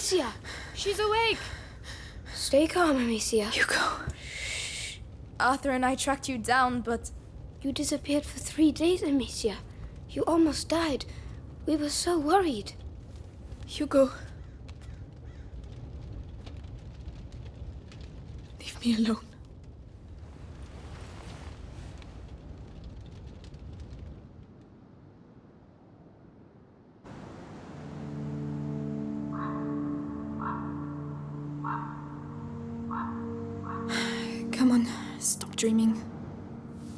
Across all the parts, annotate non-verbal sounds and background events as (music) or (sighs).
Amicia! She's awake! Stay calm, Amicia. Hugo. Shh. Arthur and I tracked you down, but. You disappeared for three days, Amicia. You almost died. We were so worried. Hugo. Leave me alone. Dreaming.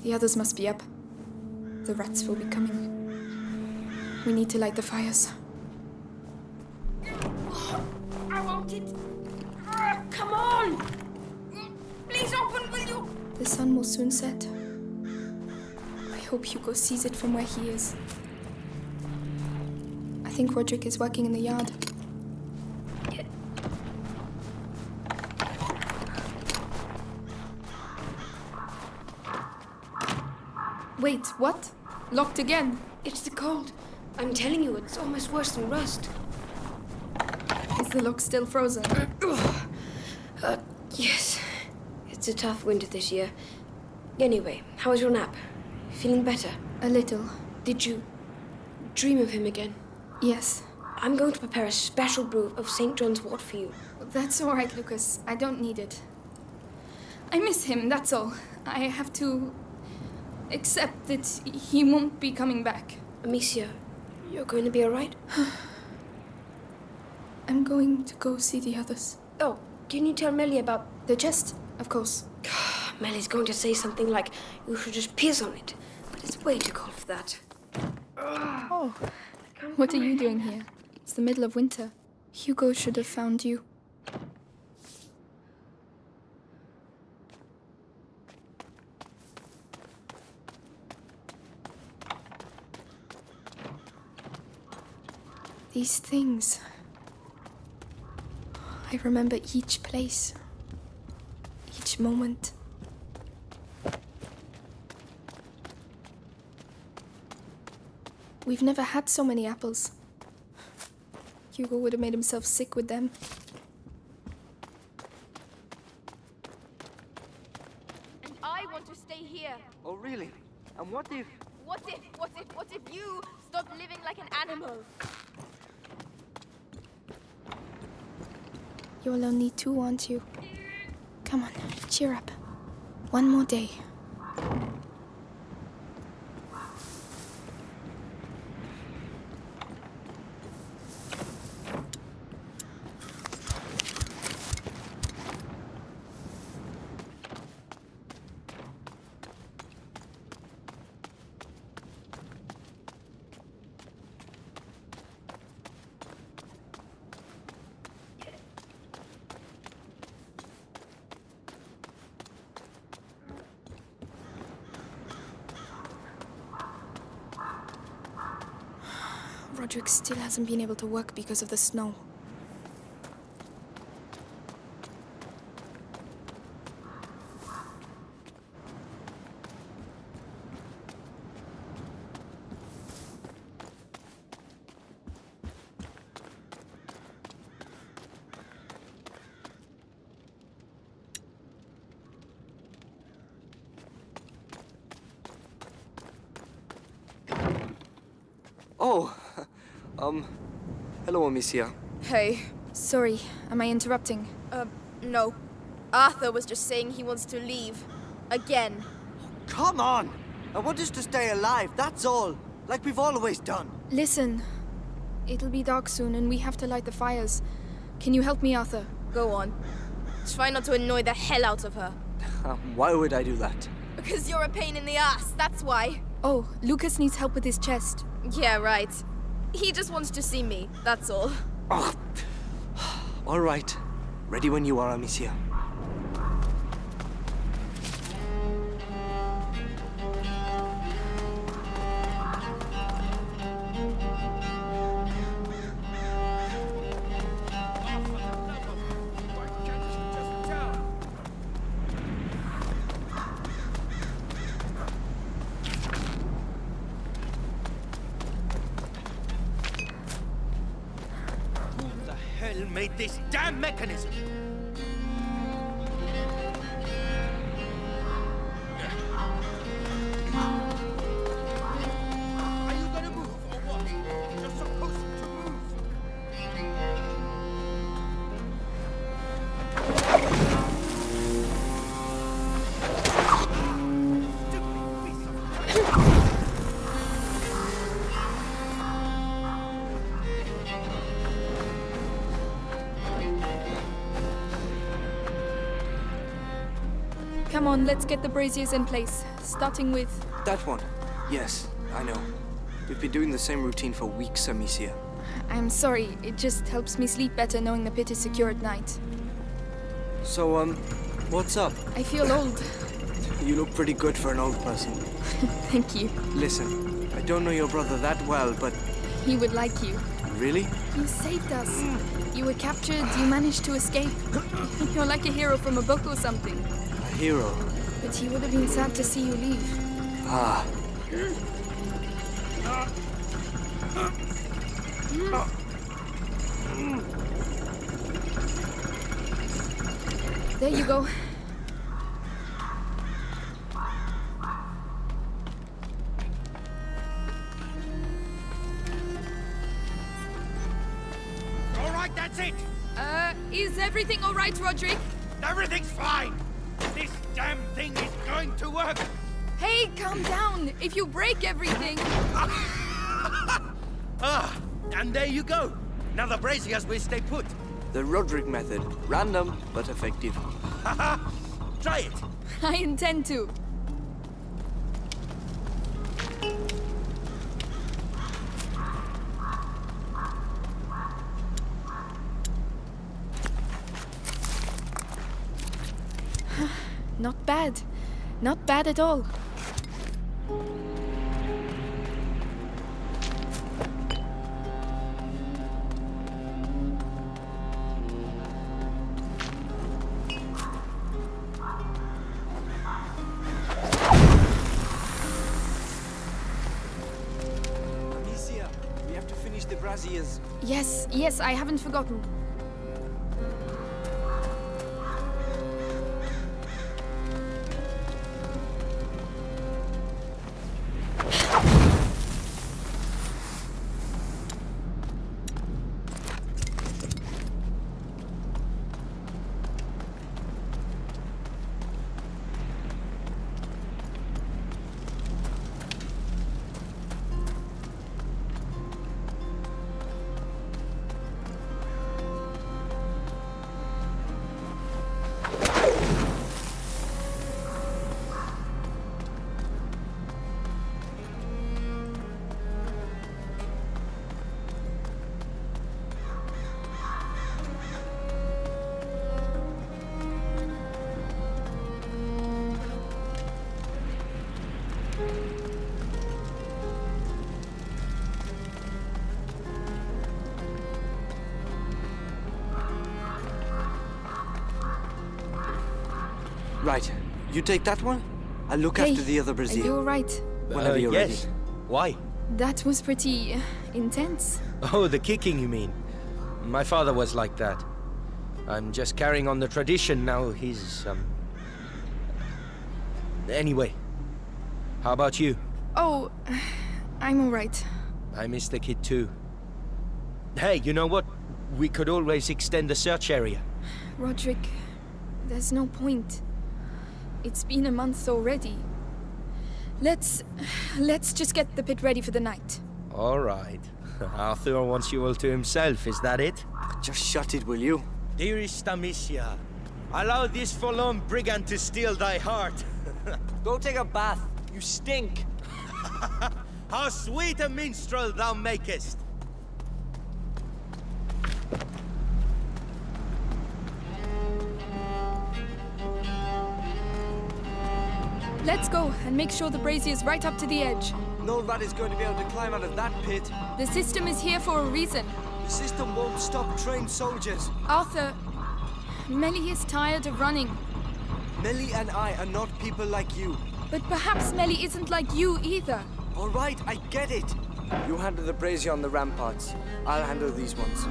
The others must be up. The rats will be coming. We need to light the fires. I want it. Come on! Please open, will you? The sun will soon set. I hope Hugo sees it from where he is. I think Roderick is working in the yard. Wait, what? Locked again? It's the cold. I'm telling you, it's almost worse than rust. Is the lock still frozen? Uh, yes. It's a tough winter this year. Anyway, how was your nap? Feeling better? A little. Did you dream of him again? Yes. I'm going to prepare a special brew of St. John's wort for you. That's all right, Lucas. I don't need it. I miss him, that's all. I have to accept that he won't be coming back. Amicia, you're going to be alright? (sighs) I'm going to go see the others. Oh, can you tell Melly about... The chest, of course. (sighs) Melly's going to say something like, you should just piss on it. But it's way too cold for that. (sighs) Oh, what are you doing here? It's the middle of winter. Hugo should have found you. These things. I remember each place, each moment. We've never had so many apples. Hugo would have made himself sick with them. And I want to stay here. Oh, really? And what if... What if, what if, what if you stop living like an animal? You're only two, aren't you? Come on, cheer up. One more day. Roderick still hasn't been able to work because of the snow. Oh, um, hello, Amicia. Hey. Sorry, am I interrupting? Uh, no. Arthur was just saying he wants to leave. Again. Come on! I want us to stay alive, that's all. Like we've always done. Listen, it'll be dark soon and we have to light the fires. Can you help me, Arthur? Go on. Try not to annoy the hell out of her. (laughs) Um, why would I do that? Because you're a pain in the ass, that's why. Oh, Lucas needs help with his chest. Yeah, right. He just wants to see me, that's all. Oh. All right. Ready when you are, Amicia. Made this damn mechanism? On, let's get the braziers in place. Starting with. That one. Yes, I know. We've been doing the same routine for weeks, Amicia. I'm sorry, it just helps me sleep better knowing the pit is secure at night. So, um, what's up? I feel old. You look pretty good for an old person. (laughs) Thank you. Listen, I don't know your brother that well, but He would like you. really? You saved us. You were captured, you managed to escape. (laughs) You're like a hero from a book or something. A hero. But he would have been sad to see you leave. Ah, There you go. All right, that's it. Uh, is everything alright, Roderick? Everything's fine. If you break everything. (laughs) Ah, and there you go. Now the braziers will stay put. the Roderick method. Random, but effective. (laughs) Try it. (laughs) I intend to. (sighs) Not bad. Not bad at all. Yes, I haven't forgotten. Right, you take that one. I'll look Hey, after the other are brazier. you alright? Whenever Uh, you're yes. ready. Why? That was pretty uh, intense. Oh, the kicking, you mean? My father was like that. I'm just carrying on the tradition now. He's, um... Anyway, how about you? Oh, (sighs) I'm alright. I miss the kid too. Hey, you know what? We could always extend the search area. Roderick, there's no point. It's been a month already. Let's. let's just get the pit ready for the night. All right. (laughs) Arthur wants you all to himself, is that it? Just shut it, will you? Dearest Amicia, allow this forlorn brigand to steal thy heart. (laughs) Go take a bath. You stink. (laughs) How sweet a minstrel thou makest! Let's go and make sure the brazier is right up to the edge. No rat is going to be able to climb out of that pit. The system is here for a reason. The system won't stop trained soldiers. Arthur, Melly is tired of running. Melly and I are not people like you. But perhaps Melly isn't like you either. All right, I get it. You handle the brazier on the ramparts. I'll handle these ones.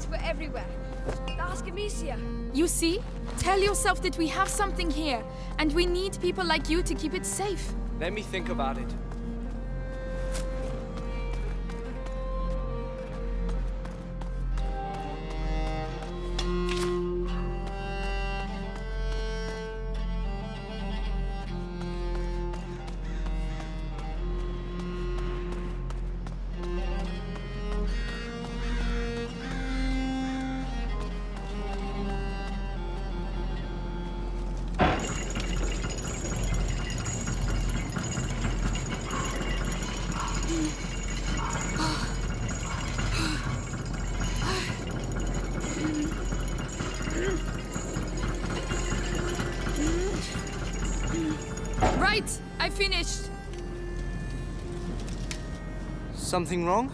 Rats were everywhere. Ask Amicia. You see? Tell yourself that we have something here, and we need people like you to keep it safe. Let me think about it. Something wrong?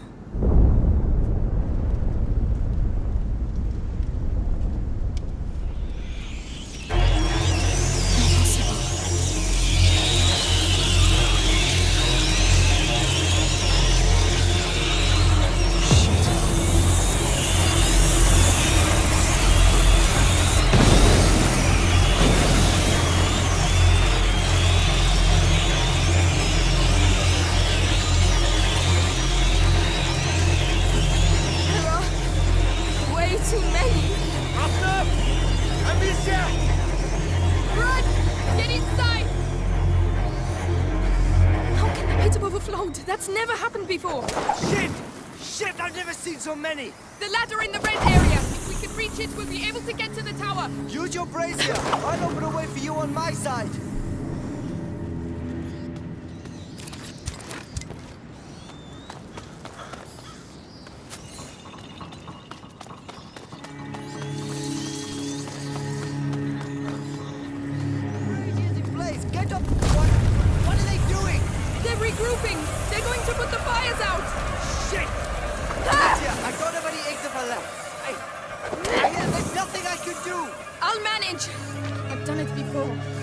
24. Shit! Shit, I've never seen so many! The ladder in the red area. If we can reach it, we'll be able to get to the tower. Use your brazier. I'll open a way for you on my side. Going to put the fires out. Shit! Ah! Amicia, I don't have any eggs of her left. I... I there's nothing I can do! I'll manage. I've done it before.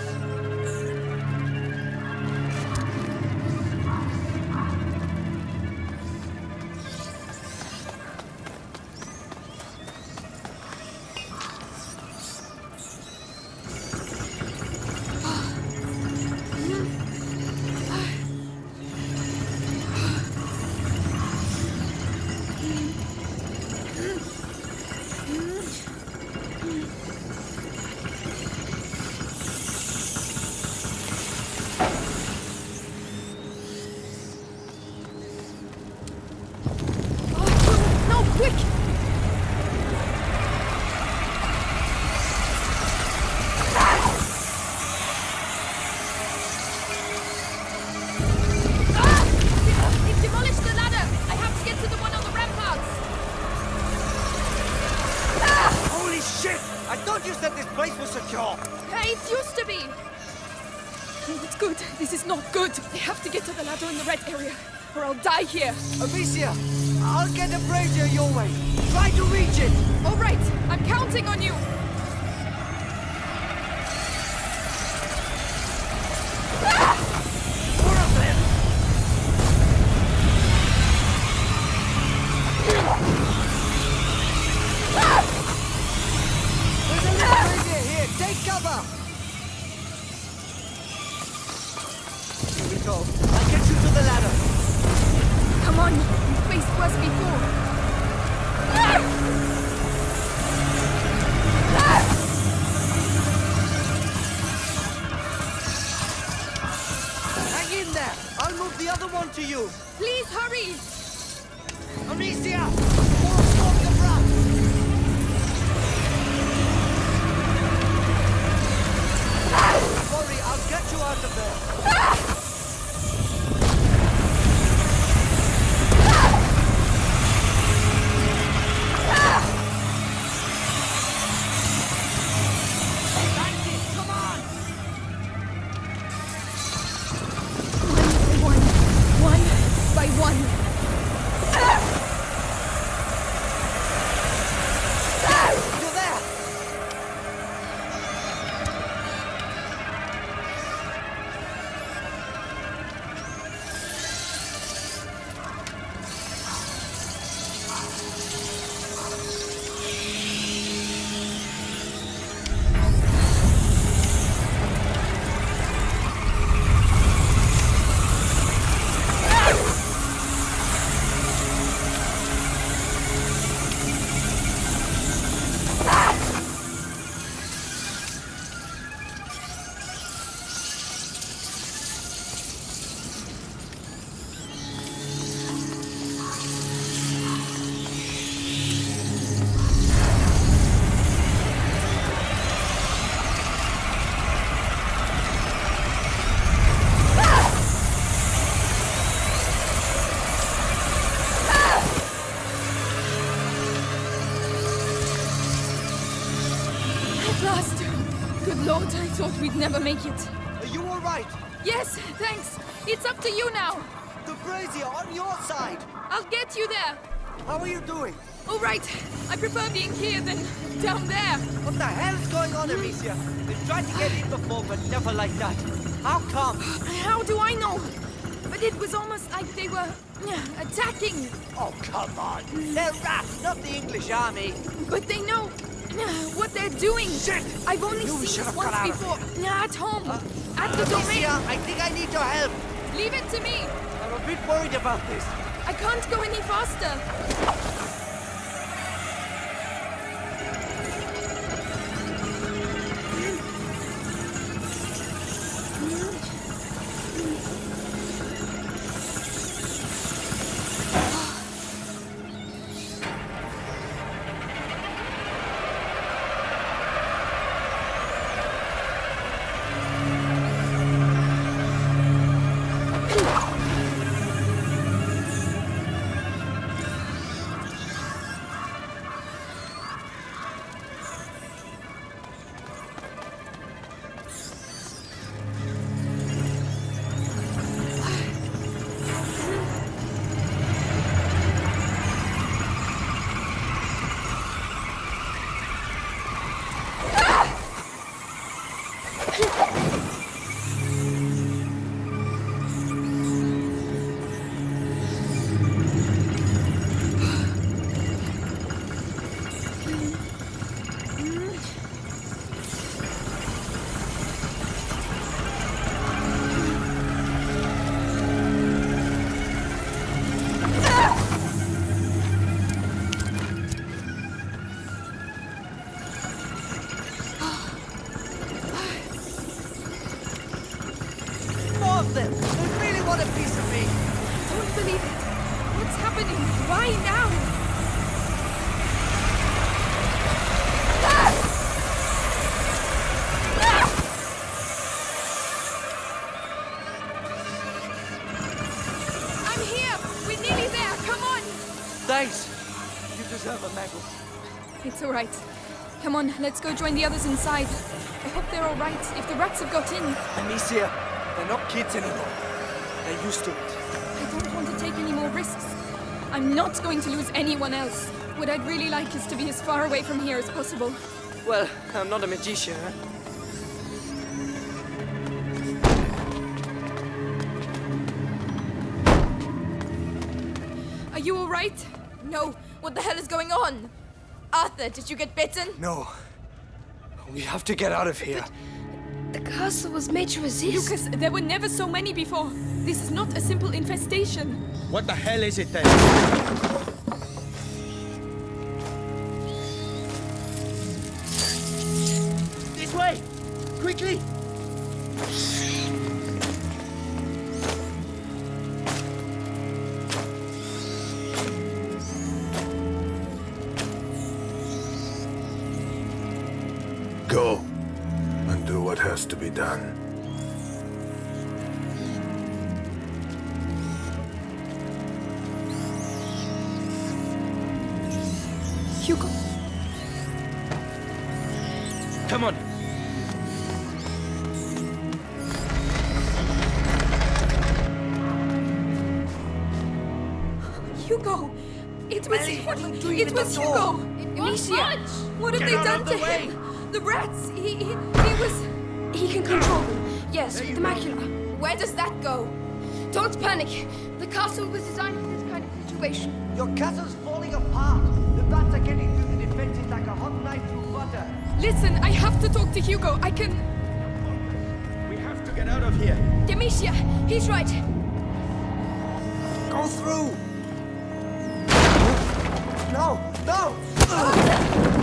Here. Amicia, I'll get a brazier your way. Try to reach it! Never make it. Are you all right? Yes, thanks. It's up to you now. The brazier on your side. I'll get you there. How are you doing? All right. I prefer being here than down there. What the hell is going on, Amicia? They've tried to get in before, but never like that. How come? How do I know? But it was almost like they were attacking. Oh, come on. They're rats, not the English army. But they know what they're doing. Shit! I've only seen this once before. Uh, At home. at the domain. Amicia, I think I need your help. Leave it to me. I'm a bit worried about this. I can't go any faster. Them. They really want a piece of me. Don't believe it. What's happening? Why now? Ah! I'm here. We're nearly there. Come on. Thanks. You deserve a medal. It's all right. Come on, let's go join the others inside. I hope they're all right. If the rats have got in, Amicia, they're not kids anymore. They're used to it. I don't want to take any more risks. I'm not going to lose anyone else. What I'd really like is to be as far away from here as possible. Well, I'm not a magician, huh? Are you all right? No, what the hell is going on? Arthur, did you get bitten? No. We have to get out of here. The castle was made to resist. Lucas, there were never so many before. This is not a simple infestation. What the hell is it then? They done to the way. him? The rats! He, he, he was. he can control them. Yes, with the macula. Where does that go? Don't panic. The castle was designed for this kind of situation. Your castle's falling apart. The bats are getting through the defenses like a hot knife through butter. Listen, I have to talk to Hugo. I can. We have to get out of here. Demetia, he's right. Go through! No! No! Oh,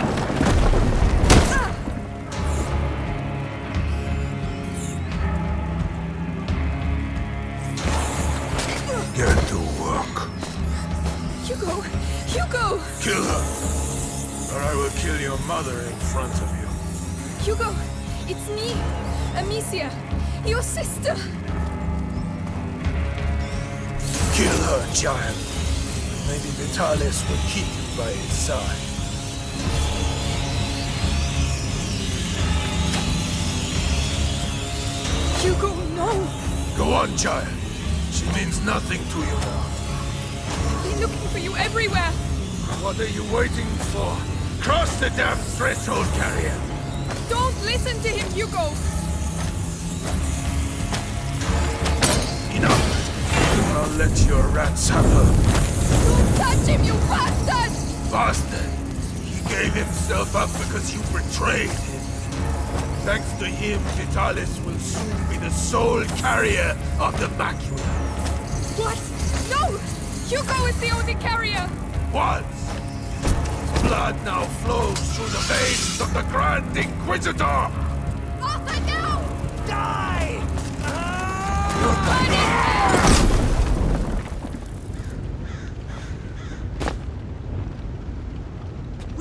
Your sister! Kill her, child. Maybe Vitalis will keep you by his side. Hugo, no! Go on, child. She means nothing to you I've been looking for you everywhere. What are you waiting for? Cross the damn threshold, carrier! Don't listen to him, Hugo! I'll let your rats have her. Don't touch him, you bastard! Bastard! He gave himself up because you betrayed him. Thanks to him, Vitalis will soon be the sole carrier of the macula. What? No! Hugo is the only carrier! Once! Blood now flows through the veins of the Grand Inquisitor! Arthur, no! Die!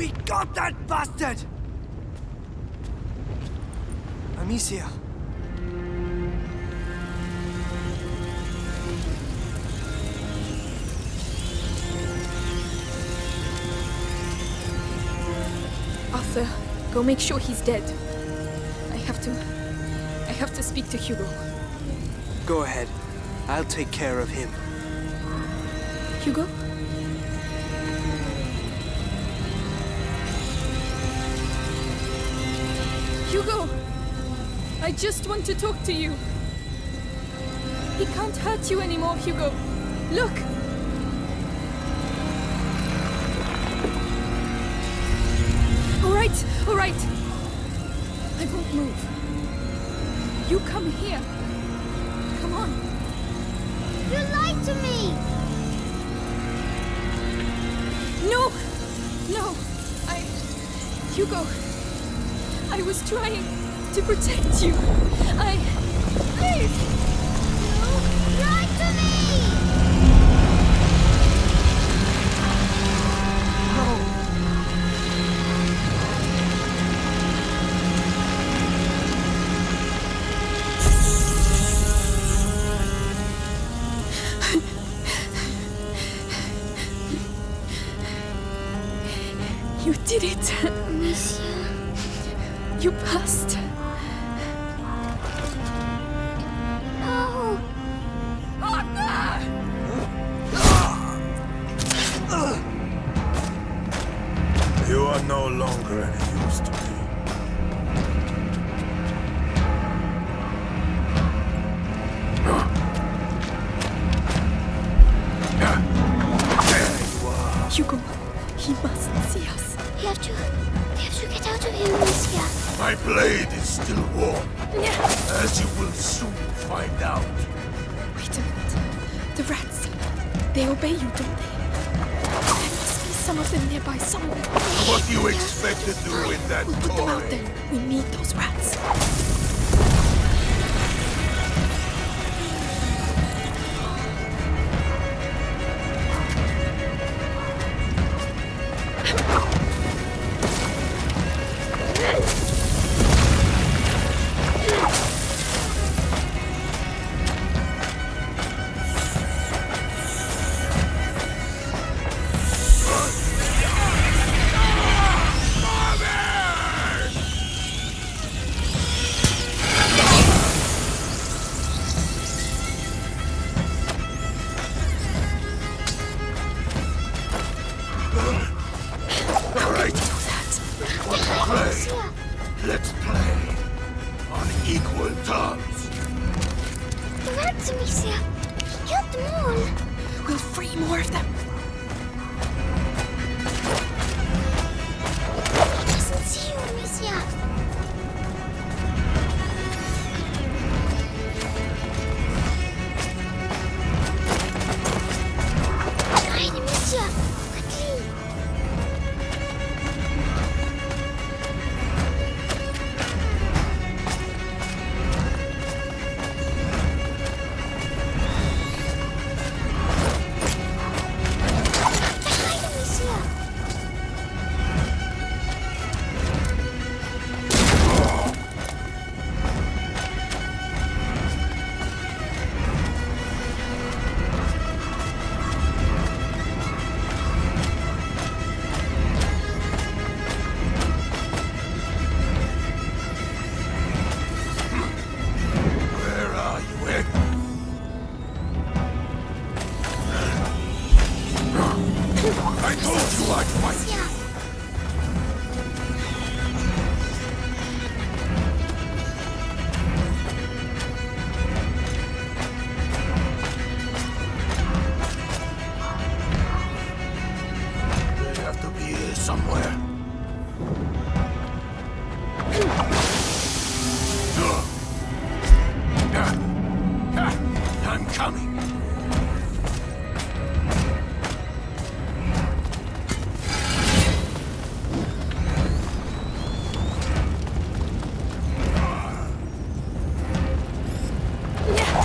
We got that bastard! Amicia. Arthur, go make sure he's dead. I have to... I have to speak to Hugo. Go ahead. I'll take care of him. Hugo? I just want to talk to you. He can't hurt you anymore, Hugo. Look! All right, all right. I won't move. You come here. Come on. You lied to me! No! No! I. Hugo! I was trying to protect you. I. Please! You lied to me! Hugo, he mustn't see us. We have to... We have to get out of here, Amicia. My blade is still warm, as you will soon find out. Wait a minute. The rats. They obey you, don't they? There must be some of them nearby somewhere. What do you expect to do in that We'll put them out there. We need those rats. 你。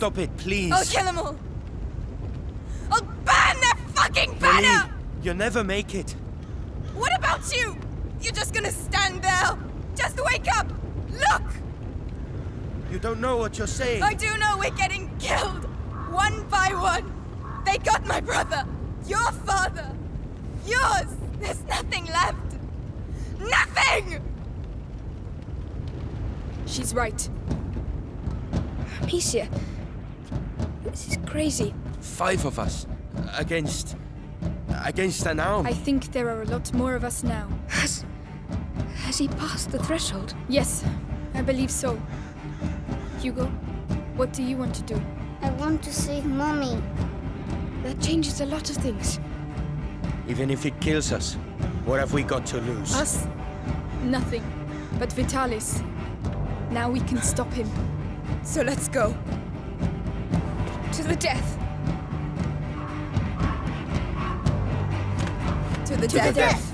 Stop it, please. I'll kill them all. I'll burn their fucking Lily, banner! you'll never make it. What about you? You're just gonna stand there? Just wake up! Look! You don't know what you're saying. I do know we're getting killed! One by one! They got my brother! Your father! Yours! There's nothing left! Nothing! She's right. Amicia. This is crazy. Five of us against against an arm. I think there are a lot more of us now. Has. Has he passed the threshold? Yes, I believe so. Hugo, what do you want to do? I want to save Mommy. That changes a lot of things. Even if it kills us, what have we got to lose? Us? Nothing. But Vitalis. Now we can stop him. So let's go. To the death. To the To death. the death.